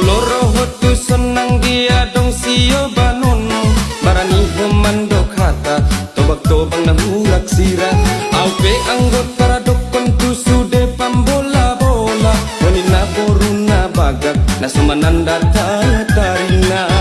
Loro hotu senang dia dong sio banun Barani hemandok hata Tobak tobang na hulak sira. Aupe anggota dokon tu sude pambola bola. Wanina boruna bagak Nasumananda tatarina